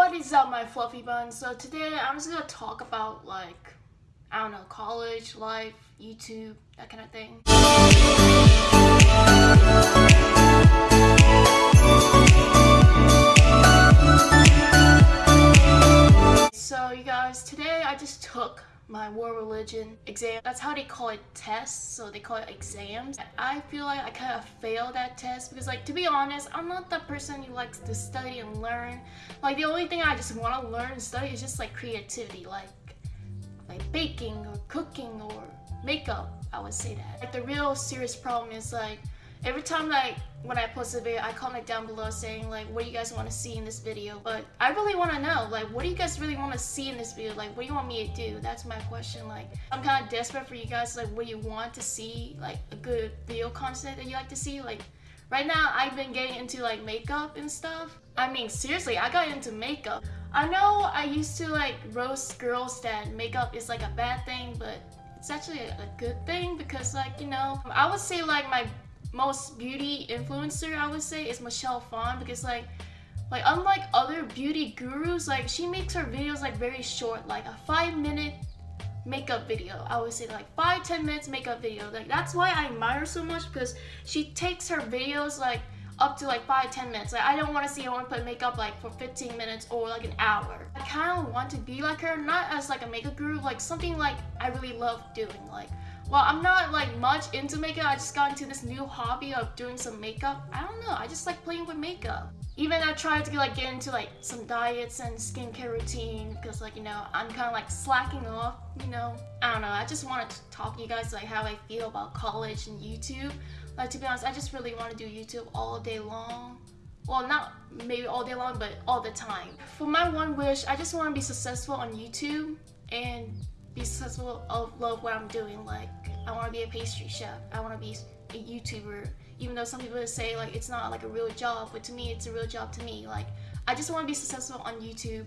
What is up my fluffy buns? So today I'm just gonna talk about like, I don't know, college, life, YouTube, that kind of thing. So you guys, today I just took my world religion exam. That's how they call it tests, so they call it exams. I feel like I kind of failed that test because like to be honest, I'm not the person who likes to study and learn. Like the only thing I just want to learn and study is just like creativity, like like baking or cooking or makeup, I would say that. Like the real serious problem is like every time like when I post a video, I comment down below saying like what do you guys want to see in this video. But I really want to know like what do you guys really want to see in this video? Like what do you want me to do? That's my question. Like I'm kind of desperate for you guys like what do you want to see like a good video content that you like to see like right now I've been getting into like makeup and stuff. I mean seriously I got into makeup. I know I used to like roast girls that makeup is like a bad thing but it's actually a, a good thing because like you know I would say like my most beauty influencer I would say is Michelle Phan because like like unlike other beauty gurus like she makes her videos like very short like a five minute makeup video. I would say like five ten minutes makeup video. Like that's why I admire so much because she takes her videos like up to like 5 10 minutes. Like I don't want to see her put makeup like for 15 minutes or like an hour. I kind of want to be like her not as like a makeup guru like something like I really love doing like well, I'm not like much into makeup. I just got into this new hobby of doing some makeup. I don't know. I just like playing with makeup. Even I tried to like get into like some diets and skincare routine because like, you know, I'm kind of like slacking off, you know. I don't know. I just wanted to talk to you guys like how I feel about college and YouTube. Like to be honest, I just really want to do YouTube all day long. Well, not maybe all day long, but all the time. For my one wish, I just want to be successful on YouTube and be successful of love what I'm doing. Like I want to be a pastry chef. I want to be a YouTuber. Even though some people say like it's not like a real job, but to me it's a real job to me. Like I just want to be successful on YouTube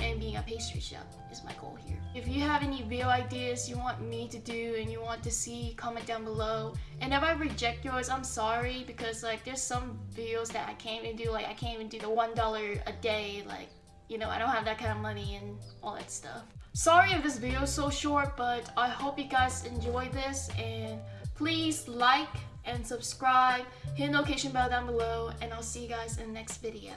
and being a pastry chef is my goal here. If you have any video ideas you want me to do and you want to see, comment down below. And if I reject yours, I'm sorry because like there's some videos that I can't even do. Like I can't even do the $1 a day. Like, you know, I don't have that kind of money and all that stuff. Sorry if this video is so short, but I hope you guys enjoy this and please like and subscribe, hit the notification bell down below, and I'll see you guys in the next video.